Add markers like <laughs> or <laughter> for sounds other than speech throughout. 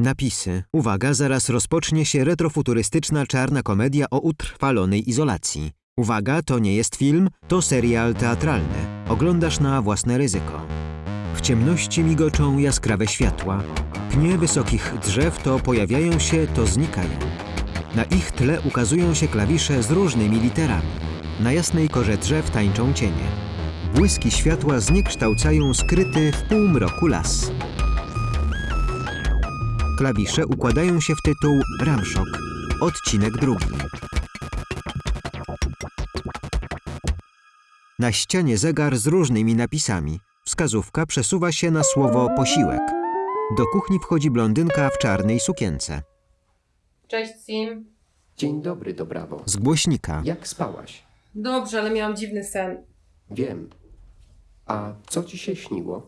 Napisy. Uwaga, zaraz rozpocznie się retrofuturystyczna czarna komedia o utrwalonej izolacji. Uwaga, to nie jest film, to serial teatralny. Oglądasz na własne ryzyko. W ciemności migoczą jaskrawe światła. Pnie wysokich drzew to pojawiają się, to znikają. Na ich tle ukazują się klawisze z różnymi literami. Na jasnej korze drzew tańczą cienie. Błyski światła zniekształcają skryty w półmroku las. Klawisze układają się w tytuł Ramszok, odcinek drugi. Na ścianie zegar z różnymi napisami. Wskazówka przesuwa się na słowo posiłek. Do kuchni wchodzi blondynka w czarnej sukience. Cześć, Sim. Dzień dobry, Dobrawo. Z głośnika. Jak spałaś? Dobrze, ale miałam dziwny sen. Wiem. A co ci się śniło?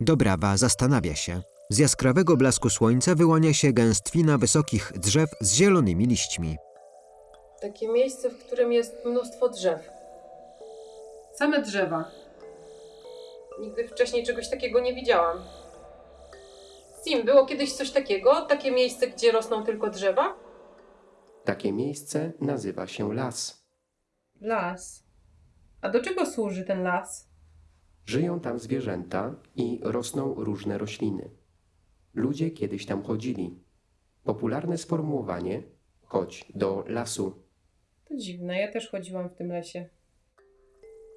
Dobrawa zastanawia się. Z jaskrawego blasku słońca wyłania się gęstwina wysokich drzew z zielonymi liśćmi. Takie miejsce, w którym jest mnóstwo drzew. Same drzewa. Nigdy wcześniej czegoś takiego nie widziałam. Sim, było kiedyś coś takiego? Takie miejsce, gdzie rosną tylko drzewa? Takie miejsce nazywa się las. Las. A do czego służy ten las? Żyją tam zwierzęta i rosną różne rośliny. Ludzie kiedyś tam chodzili. Popularne sformułowanie chodź do lasu. To dziwne, ja też chodziłam w tym lesie.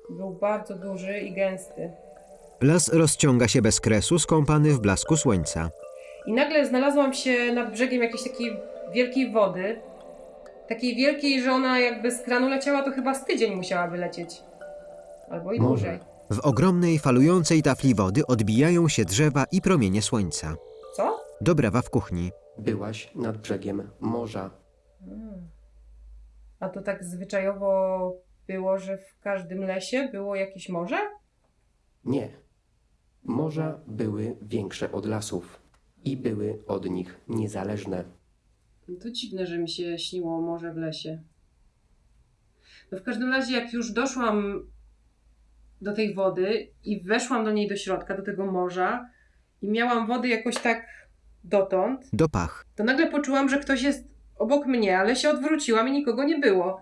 Był bardzo duży i gęsty. Las rozciąga się bez kresu, skąpany w blasku słońca. I nagle znalazłam się nad brzegiem jakiejś takiej wielkiej wody. Takiej wielkiej, że ona jakby z kranu leciała, to chyba z tydzień musiałaby lecieć. Albo i Może. dłużej. W ogromnej, falującej tafli wody odbijają się drzewa i promienie słońca. Dobrawa w kuchni. Byłaś nad brzegiem morza. Hmm. A to tak zwyczajowo było, że w każdym lesie było jakieś morze? Nie. Morza były większe od lasów i były od nich niezależne. No To dziwne, że mi się śniło morze w lesie. No w każdym razie, jak już doszłam do tej wody i weszłam do niej do środka, do tego morza i miałam wody jakoś tak dotąd, Do pach. to nagle poczułam, że ktoś jest obok mnie, ale się odwróciłam i nikogo nie było.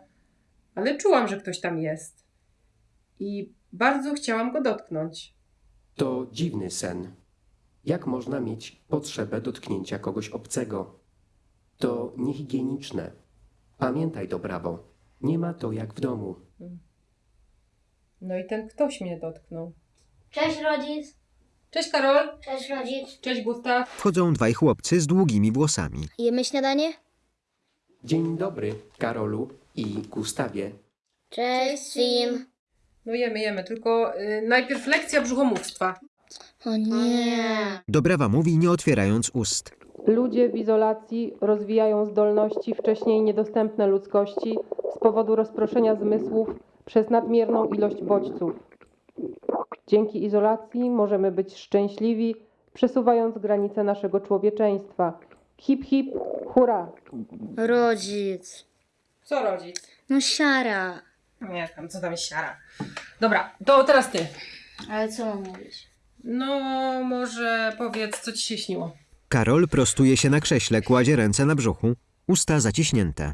Ale czułam, że ktoś tam jest. I bardzo chciałam go dotknąć. To dziwny sen. Jak można mieć potrzebę dotknięcia kogoś obcego? To niehigieniczne. Pamiętaj to prawo. Nie ma to jak w domu. No i ten ktoś mnie dotknął. Cześć rodzic. Cześć Karol! Cześć rodzic. Cześć Gustaw! Wchodzą dwaj chłopcy z długimi włosami. Jemy śniadanie? Dzień dobry, Karolu i Gustawie. Cześć Sim. No jemy, jemy, tylko y, najpierw lekcja brzuchomówstwa. O nie. Dobrawa mówi, nie otwierając ust. Ludzie w izolacji rozwijają zdolności wcześniej niedostępne ludzkości z powodu rozproszenia zmysłów przez nadmierną ilość bodźców. Dzięki izolacji możemy być szczęśliwi, przesuwając granice naszego człowieczeństwa. Hip hip, hurra! Rodzic. Co rodzic? No siara. Nie tam, co tam jest siara. Dobra, to teraz ty. Ale co mam mówić? No, może powiedz, co ci się śniło. Karol prostuje się na krześle, kładzie ręce na brzuchu, usta zaciśnięte.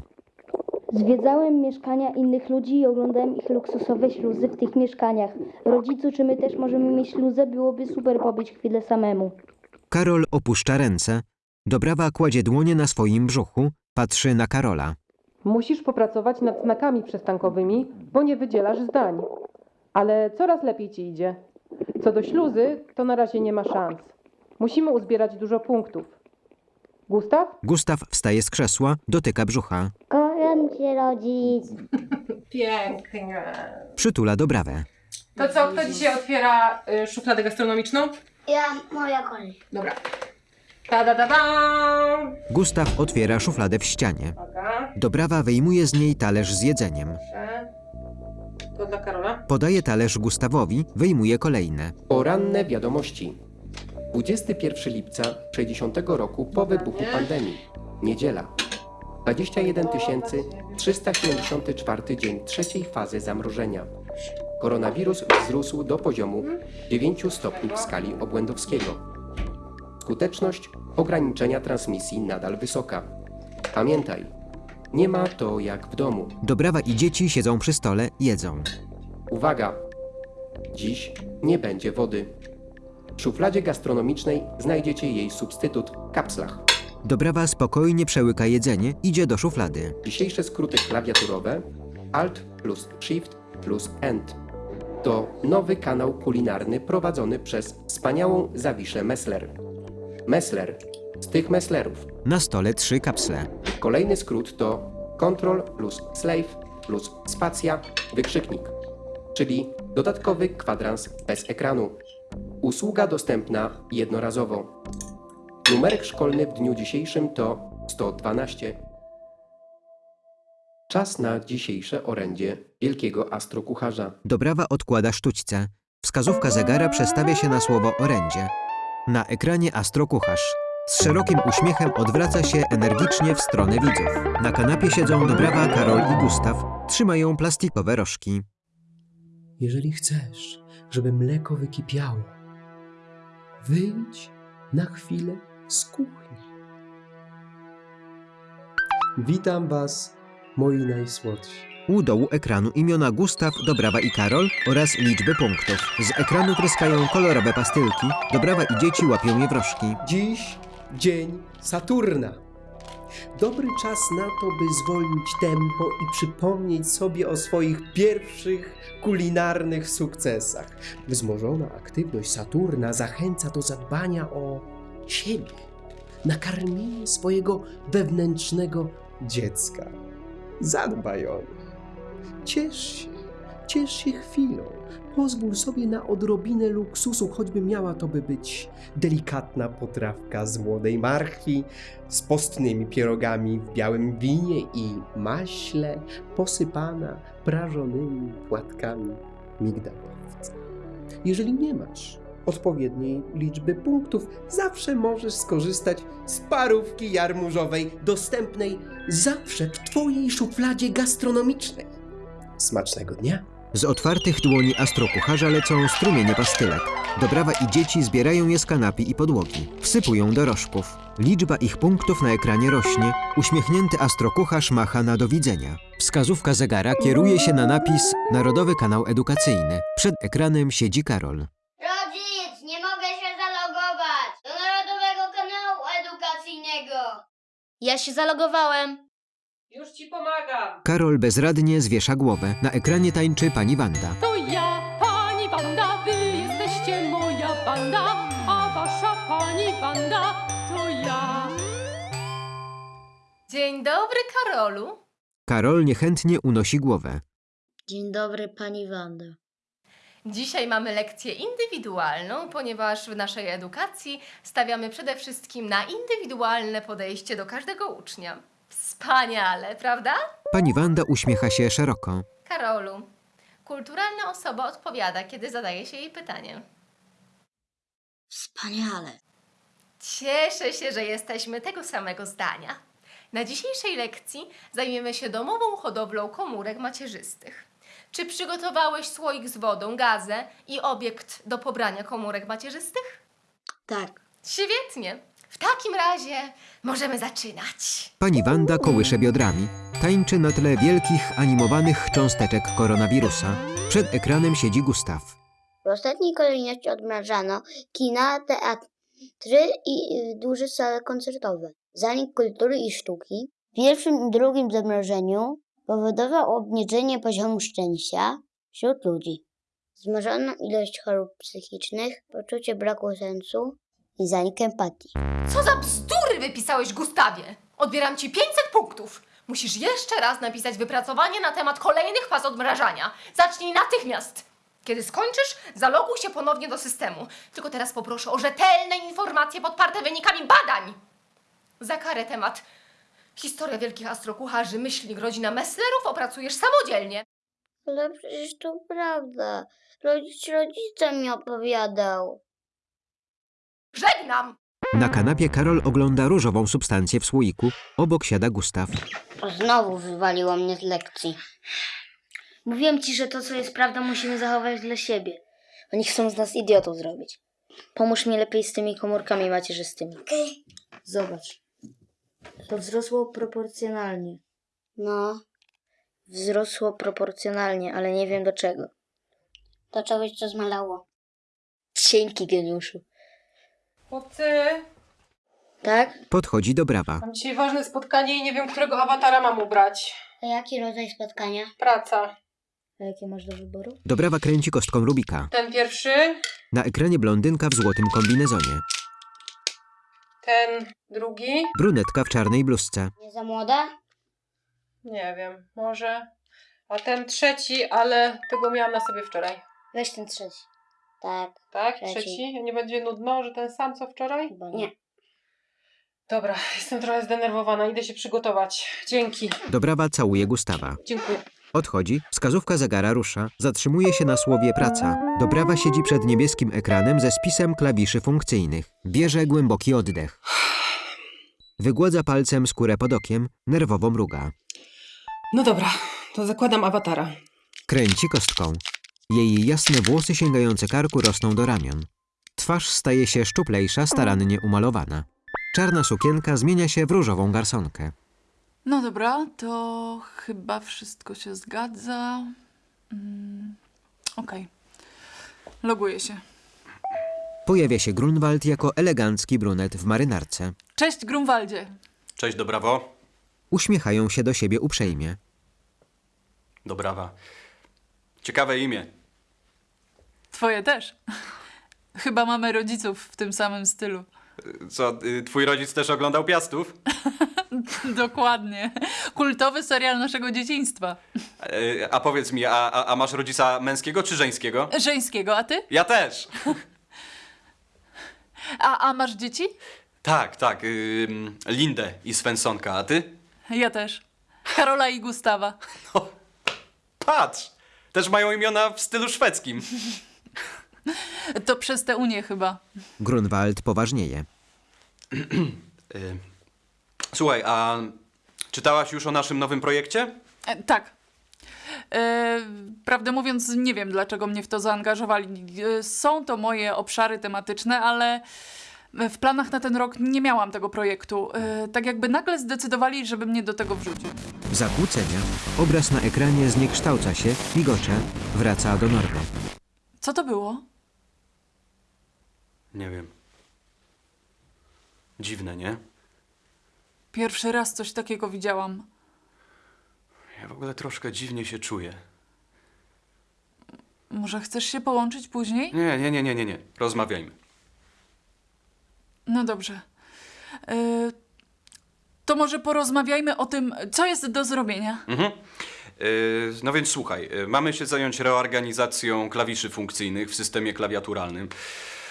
Zwiedzałem mieszkania innych ludzi i oglądałem ich luksusowe śluzy w tych mieszkaniach. Rodzicu, czy my też możemy mieć śluzę? Byłoby super pobyć chwilę samemu. Karol opuszcza ręce. Dobrawa kładzie dłonie na swoim brzuchu, patrzy na Karola. Musisz popracować nad znakami przystankowymi, bo nie wydzielasz zdań. Ale coraz lepiej ci idzie. Co do śluzy, to na razie nie ma szans. Musimy uzbierać dużo punktów. Gustaw? Gustaw wstaje z krzesła, dotyka brzucha. Kocham cię, rodzic. <laughs> Pięknie. Przytula Dobrawę. To co, kto dzisiaj otwiera y, szufladę gastronomiczną? Ja, moja kolej. Dobra. Ta da da da! Gustaw otwiera szufladę w ścianie. Uwaga, Dobrawa wyjmuje z niej talerz z jedzeniem. proszę. To dla Karola. Podaje talerz Gustawowi, wyjmuje kolejne. Poranne wiadomości. 21 lipca 60 roku po wybuchu pandemii. Niedziela. 21 374 dzień trzeciej fazy zamrożenia. Koronawirus wzrósł do poziomu 9 stopni w skali obłędowskiego. Skuteczność ograniczenia transmisji nadal wysoka. Pamiętaj, nie ma to jak w domu. Dobrawa i dzieci siedzą przy stole, jedzą. Uwaga! Dziś nie będzie wody. W szufladzie gastronomicznej znajdziecie jej substytut – kapslach. Dobrawa spokojnie przełyka jedzenie, idzie do szuflady. Dzisiejsze skróty klawiaturowe Alt plus Shift plus End to nowy kanał kulinarny prowadzony przez wspaniałą Zawiszę Messler. Messler z tych Messlerów. Na stole trzy kapsle. Kolejny skrót to Ctrl plus Slave plus Spacja wykrzyknik, czyli dodatkowy kwadrans bez ekranu. Usługa dostępna jednorazowo. Numerek szkolny w dniu dzisiejszym to 112. Czas na dzisiejsze orędzie wielkiego astrokucharza. Dobrawa odkłada sztućce. Wskazówka zegara przestawia się na słowo orędzie. Na ekranie astrokucharz. Z szerokim uśmiechem odwraca się energicznie w stronę widzów. Na kanapie siedzą Dobrawa, Karol i Gustaw. Trzymają plastikowe rożki. Jeżeli chcesz, żeby mleko wykipiało, wyjdź na chwilę z kuchni. Witam Was, moi najsłodsi. U dołu ekranu imiona Gustaw, Dobrawa i Karol oraz liczby punktów. Z ekranu tryskają kolorowe pastylki. Dobrawa i dzieci łapią je w rożki. Dziś dzień Saturna. Dobry czas na to, by zwolnić tempo i przypomnieć sobie o swoich pierwszych kulinarnych sukcesach. Wzmożona aktywność Saturna zachęca do zadbania o siebie, nakarmienie swojego wewnętrznego dziecka. Zadbaj o nich. Ciesz się, ciesz się chwilą. Pozwól sobie na odrobinę luksusu, choćby miała to by być delikatna potrawka z młodej marchwi, z postnymi pierogami w białym winie i maśle, posypana prażonymi płatkami migdałowca. Jeżeli nie masz odpowiedniej liczby punktów, zawsze możesz skorzystać z parówki jarmużowej, dostępnej zawsze w Twojej szufladzie gastronomicznej. Smacznego dnia! Z otwartych dłoni astrokucharza lecą strumienie pastylek. Dobrawa i dzieci zbierają je z kanapy i podłogi. Wsypują do rożków. Liczba ich punktów na ekranie rośnie. Uśmiechnięty astrokucharz macha na do widzenia. Wskazówka zegara kieruje się na napis Narodowy Kanał Edukacyjny. Przed ekranem siedzi Karol. Rodzic, nie mogę się zalogować do Narodowego Kanału Edukacyjnego. Ja się zalogowałem. Już ci pomagam. Karol bezradnie zwiesza głowę. Na ekranie tańczy pani Wanda. To ja, pani Wanda, wy jesteście moja banda, a wasza pani Wanda to ja. Dzień dobry, Karolu. Karol niechętnie unosi głowę. Dzień dobry, pani Wanda. Dzisiaj mamy lekcję indywidualną, ponieważ w naszej edukacji stawiamy przede wszystkim na indywidualne podejście do każdego ucznia. Wspaniale, prawda? Pani Wanda uśmiecha się szeroko. Karolu, kulturalna osoba odpowiada, kiedy zadaje się jej pytanie. Wspaniale. Cieszę się, że jesteśmy tego samego zdania. Na dzisiejszej lekcji zajmiemy się domową hodowlą komórek macierzystych. Czy przygotowałeś słoik z wodą, gazę i obiekt do pobrania komórek macierzystych? Tak. Świetnie. W takim razie możemy zaczynać. Pani Wanda kołysze biodrami. Tańczy na tle wielkich, animowanych cząsteczek koronawirusa. Przed ekranem siedzi Gustaw. W ostatniej kolejności odmrażano kina, teatry i y, duże sale koncertowe. Zanik kultury i sztuki w pierwszym i drugim zamrożeniu powodował obniżenie poziomu szczęścia wśród ludzi. Zmnożoną ilość chorób psychicznych, poczucie braku sensu i zanik empatii. Co za bzdury wypisałeś, Gustawie? Odbieram ci 500 punktów. Musisz jeszcze raz napisać wypracowanie na temat kolejnych faz odmrażania. Zacznij natychmiast. Kiedy skończysz, zaloguj się ponownie do systemu. Tylko teraz poproszę o rzetelne informacje podparte wynikami badań. Za karę temat historia wielkich astrokucharzy, myślnik rodzina Messlerów opracujesz samodzielnie. Ale przecież to prawda. Rodzic rodzica mi opowiadał. Żegnam! Na kanapie Karol ogląda różową substancję w słoiku. Obok siada Gustaw. Znowu wywaliło mnie z lekcji. Mówiłem ci, że to, co jest prawdą, musimy zachować dla siebie. Oni chcą z nas idiotów zrobić. Pomóż mi lepiej z tymi komórkami macierzystymi. Zobacz. To wzrosło proporcjonalnie. No. Wzrosło proporcjonalnie, ale nie wiem do czego. Do czegoś, co zmalało. Dzięki, geniuszu. Chłopcy, Tak? Podchodzi do brawa. mam dzisiaj ważne spotkanie i nie wiem, którego awatara mam ubrać. A jaki rodzaj spotkania? Praca. A jakie masz do wyboru? Do brawa kręci kostką Rubika. Ten pierwszy, Na ekranie blondynka w złotym kombinezonie. Ten drugi. Brunetka w czarnej bluzce. Nie za młoda? Nie wiem, może. A ten trzeci, ale tego miałam na sobie wczoraj. Weź ten trzeci. Tak. Tak? Trzeci. Trzeci? Nie będzie nudno, że ten sam co wczoraj? Chyba nie. Dobra, <laughs> jestem trochę zdenerwowana, idę się przygotować. Dzięki. Do brawa całuje Gustawa. Dziękuję. Odchodzi, wskazówka zegara rusza, zatrzymuje się na słowie praca. Dobrawa siedzi przed niebieskim ekranem ze spisem klawiszy funkcyjnych. Bierze głęboki oddech. Wygładza palcem skórę pod okiem, nerwowo mruga. No dobra, to zakładam awatara. Kręci kostką. Jej jasne włosy sięgające karku rosną do ramion. Twarz staje się szczuplejsza, starannie umalowana. Czarna sukienka zmienia się w różową garsonkę. No dobra, to chyba wszystko się zgadza. Mm, Okej. Loguję się. Pojawia się Grunwald jako elegancki brunet w marynarce. Cześć, Grunwaldzie. Cześć, do brawo. Uśmiechają się do siebie uprzejmie. Do brawa. Ciekawe imię. Twoje też. <laughs> Chyba mamy rodziców w tym samym stylu. Co, y, twój rodzic też oglądał Piastów? <laughs> <laughs> Dokładnie. Kultowy serial naszego dzieciństwa. Y, A powiedz mi, a, a, a masz rodzica męskiego czy żeńskiego? Żeńskiego, a ty? Ja też. <laughs> A, a masz dzieci? Tak, tak. ym, Lindę i Svensonka, a ty? Ja też. Karola i Gustawa. <laughs> Patrz! Też mają imiona w stylu szwedzkim. To przez tę Unię chyba. Grunwald poważnieje. <clears throat> Y, Słuchaj, a czytałaś już o naszym nowym projekcie? E, tak. E, prawdę mówiąc, nie wiem, dlaczego mnie w to zaangażowali. E, są to moje obszary tematyczne, ale w planach na ten rok nie miałam tego projektu. E, tak jakby nagle zdecydowali, żeby mnie do tego wrzucić. Zakłócenia. Obraz na ekranie zniekształca się, migocze, wraca do normy. Co to było? Nie wiem. Dziwne, nie? Pierwszy raz coś takiego widziałam. Ja w ogóle troszkę dziwnie się czuję. Może chcesz się połączyć później? Nie, nie, nie, nie, nie, nie. Rozmawiajmy. No dobrze. E, to może porozmawiajmy o tym, co jest do zrobienia. Mhm. Yy, No więc słuchaj, yy, mamy się zająć reorganizacją klawiszy funkcyjnych w systemie klawiaturalnym.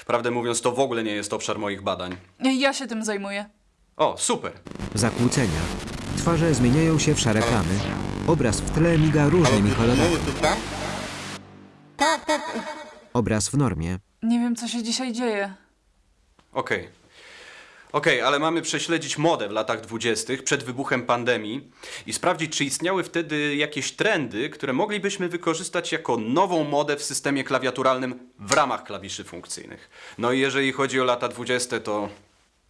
Prawdę mówiąc, to w ogóle nie jest obszar moich badań. Ja się tym zajmuję. O, super. Zakłócenia. Twarze zmieniają się w szare plamy. Obraz w tle miga różnymi kolorami. Obraz w normie. Nie wiem, co się dzisiaj dzieje. Okej. Okej, ale mamy prześledzić modę w latach dwudziestych przed wybuchem pandemii i sprawdzić, czy istniały wtedy jakieś trendy, które moglibyśmy wykorzystać jako nową modę w systemie klawiaturalnym w ramach klawiszy funkcyjnych. No i jeżeli chodzi o lata dwudzieste, to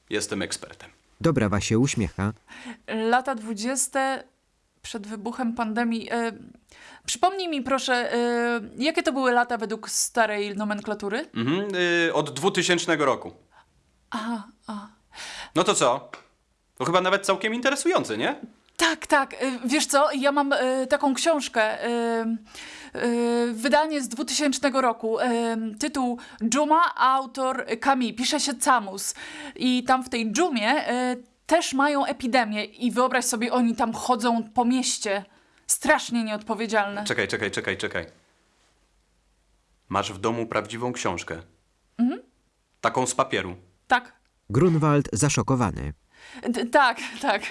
jestem ekspertem. Dobrawa się uśmiecha. Lata dwudzieste przed wybuchem pandemii. E, przypomnij mi proszę, e, jakie to były lata według starej nomenklatury? Mhm, yy, od 2000 roku. Aha, a. No to co? To chyba nawet całkiem interesujące, nie? Tak, tak. e, Wiesz co, ja mam e, taką książkę. e, wydanie z 2000 roku. tytuł Dżuma, autor Kami. Pisze się Camus. I tam w tej dżumie też mają epidemię. I wyobraź sobie, oni tam chodzą po mieście. Strasznie nieodpowiedzialne. Czekaj, czekaj, czekaj, czekaj. Masz w domu prawdziwą książkę. Taką z papieru. Tak. Grunwald zaszokowany. Tak, <laughs> tak.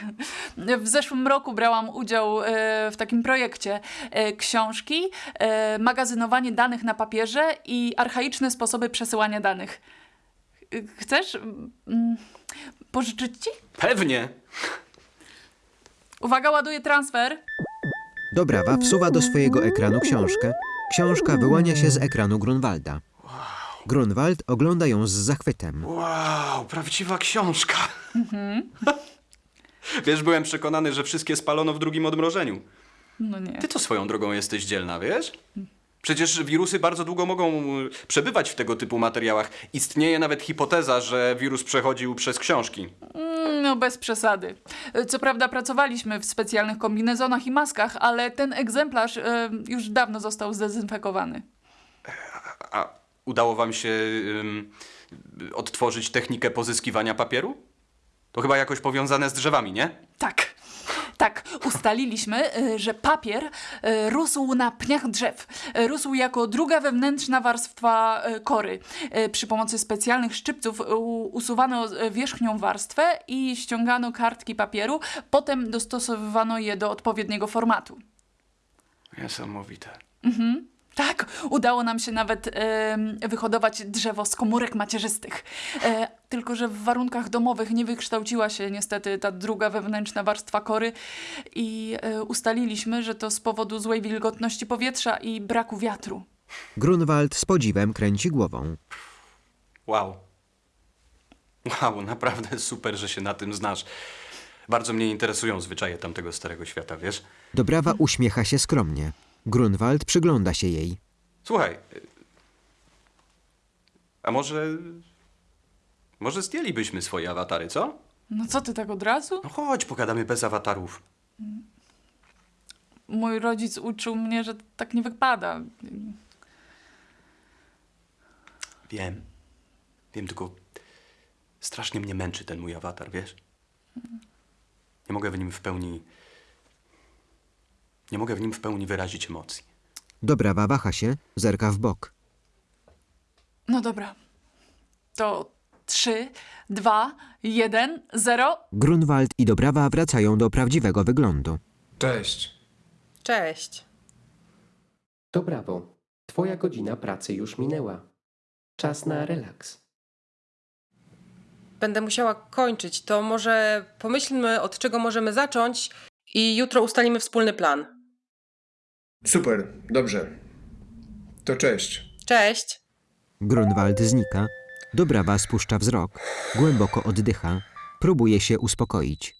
W zeszłym roku brałam udział e, w takim projekcie e, książki, e, magazynowanie danych na papierze i archaiczne sposoby przesyłania danych. Chcesz mm, pożyczyć ci? Pewnie. Uwaga, ładuję transfer. Dobrawa wsuwa do swojego ekranu książkę. Książka wyłania się z ekranu Grunwalda. Grunwald ogląda ją z zachwytem. Wow, prawdziwa książka. <laughs> Wiesz, byłem przekonany, że wszystkie spalono w drugim odmrożeniu. No nie. Ty to swoją drogą jesteś dzielna, wiesz? Przecież wirusy bardzo długo mogą y, przebywać w tego typu materiałach. Istnieje nawet hipoteza, że wirus przechodził przez książki. Mm, No bez przesady. Co prawda pracowaliśmy w specjalnych kombinezonach i maskach, ale ten egzemplarz e, już dawno został zdezynfekowany. A udało wam się ym, odtworzyć technikę pozyskiwania papieru? To chyba jakoś powiązane z drzewami, nie? Tak. Tak, ustaliliśmy, e, że papier e, rósł na pniach drzew. E, Rósł jako druga wewnętrzna warstwa kory. Przy pomocy specjalnych szczypców usuwano wierzchnią warstwę i ściągano kartki papieru. Potem dostosowywano je do odpowiedniego formatu. Niesamowite. Tak, udało nam się nawet em, wyhodować drzewo z komórek macierzystych. E, tylko, że w warunkach domowych nie wykształciła się niestety ta druga wewnętrzna warstwa kory i e, ustaliliśmy, że to z powodu złej wilgotności powietrza i braku wiatru. Grunwald z podziwem kręci głową. Wow. Wow, naprawdę super, że się na tym znasz. Bardzo mnie interesują zwyczaje tamtego starego świata, wiesz? Dobrawa uśmiecha się skromnie. Grunwald przygląda się jej. Słuchaj. A może. Może zdjęlibyśmy swoje awatary, co? No co ty tak od razu? No chodź, pogadamy bez awatarów. Mój rodzic uczył mnie, że tak nie wypada. Wiem. Wiem, tylko strasznie mnie męczy ten mój awatar, wiesz? Nie mogę w nim w pełni. Nie mogę w nim w pełni wyrazić emocji. Dobrawa waha się, zerka w bok. No dobra. To trzy, dwa, jeden, zero. Grunwald i Dobrawa wracają do prawdziwego wyglądu. Cześć. Cześć. To brawo. Twoja godzina pracy już minęła. Czas na relaks. Będę musiała kończyć. To może pomyślmy, od czego możemy zacząć i jutro ustalimy wspólny plan. Super, dobrze. To cześć. Cześć. Grunwald znika. Dobrawa spuszcza wzrok. Głęboko oddycha. Próbuje się uspokoić.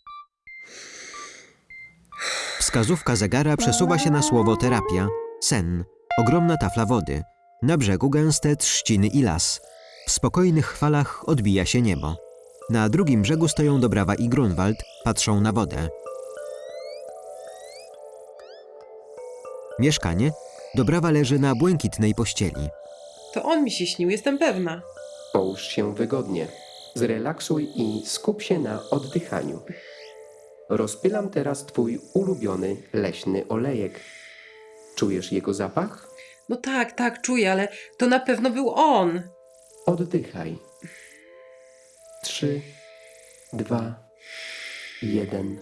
Wskazówka zegara przesuwa się na słowo terapia. Sen. Ogromna tafla wody. Na brzegu gęste trzciny i las. W spokojnych falach odbija się niebo. Na drugim brzegu stoją Dobrawa i Grunwald, patrzą na wodę. Mieszkanie. Dobrawa leży na błękitnej pościeli. To on mi się śnił, jestem pewna. Połóż się wygodnie. Zrelaksuj i skup się na oddychaniu. Rozpylam teraz twój ulubiony leśny olejek. Czujesz jego zapach? No tak, tak, czuję, ale to na pewno był on. Oddychaj. Trzy, dwa, jeden.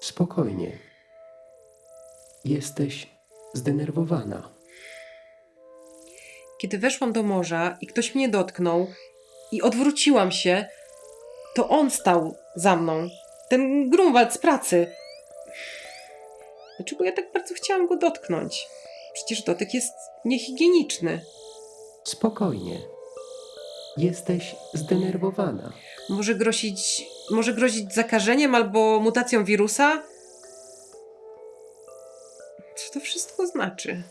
Spokojnie. Jesteś zdenerwowana. Kiedy weszłam do morza i ktoś mnie dotknął i odwróciłam się, to on stał za mną. Ten Grunwald z pracy. Dlaczego ja tak bardzo chciałam go dotknąć? Przecież dotyk jest niehigieniczny. Spokojnie. Jesteś zdenerwowana. Może grozić, może grozić zakażeniem albo mutacją wirusa? Co to wszystko znaczy?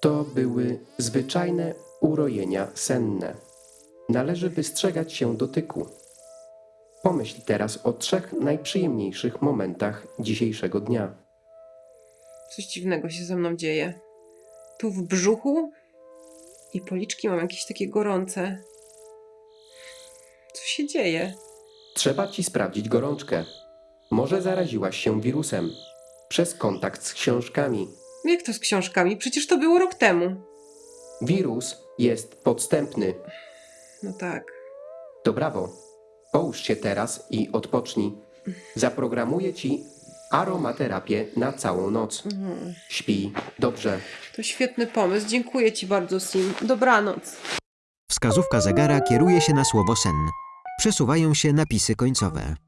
To były zwyczajne urojenia senne. Należy wystrzegać się dotyku. Pomyśl teraz o trzech najprzyjemniejszych momentach dzisiejszego dnia. Coś dziwnego się ze mną dzieje. Tu w brzuchu i policzki mam jakieś takie gorące. Co się dzieje? Trzeba ci sprawdzić gorączkę. Może zaraziłaś się wirusem przez kontakt z książkami. Jak to z książkami? Przecież to było rok temu. Wirus jest podstępny. No tak. To brawo. Połóż się teraz i odpocznij. Zaprogramuję ci aromaterapię na całą noc. Śpij dobrze. To świetny pomysł. Dziękuję ci bardzo, Sim. Dobranoc. Wskazówka zegara kieruje się na słowo sen. Przesuwają się napisy końcowe.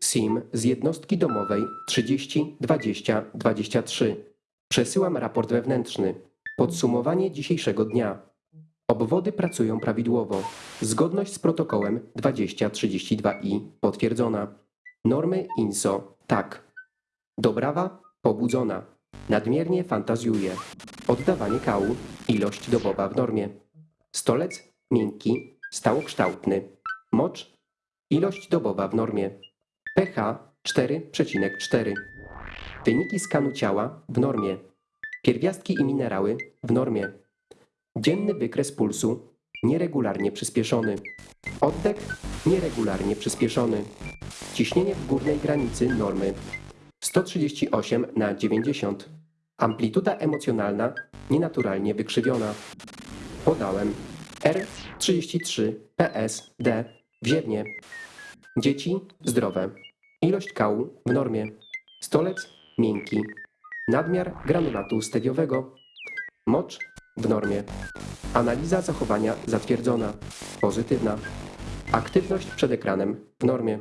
SIM z jednostki domowej 30 20 23. Przesyłam raport wewnętrzny. Podsumowanie dzisiejszego dnia. Obwody pracują prawidłowo. Zgodność z protokołem 2032i potwierdzona. Normy INSO tak. Dobrawa pobudzona. Nadmiernie fantazjuje. Oddawanie kału ilość dobowa w normie. Stolec miękki, stałokształtny. Mocz ilość dobowa w normie. pH 4,4. Wyniki skanu ciała w normie. Pierwiastki i minerały w normie. Dzienny wykres pulsu nieregularnie przyspieszony. Oddech nieregularnie przyspieszony. Ciśnienie w górnej granicy normy 138 na 90. Amplituda emocjonalna nienaturalnie wykrzywiona. Podałem R33 PSD wziewnie. Dzieci zdrowe. Ilość kału w normie. Stolec miękki. Nadmiar granulatu stewiowego. Mocz w normie. Analiza zachowania zatwierdzona. Pozytywna. Aktywność przed ekranem w normie.